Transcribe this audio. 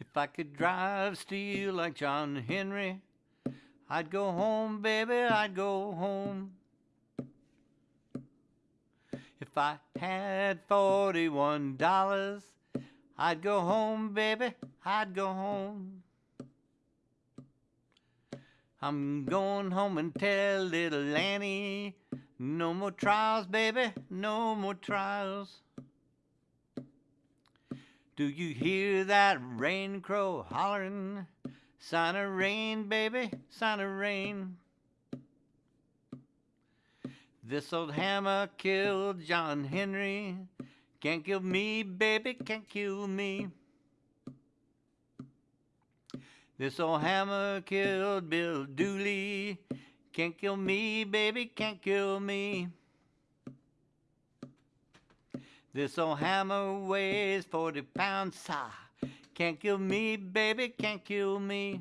If I could drive steel like John Henry, I'd go home, baby, I'd go home. If I had forty-one dollars, I'd go home, baby, I'd go home. I'm going home and tell little Annie, no more trials, baby, no more trials. Do you hear that rain crow hollering? Sign of rain, baby, sign of rain. This old hammer killed John Henry. Can't kill me, baby, can't kill me. This old hammer killed Bill Dooley. Can't kill me, baby, can't kill me. This old hammer weighs 40 pounds, sigh. Can't kill me, baby, can't kill me.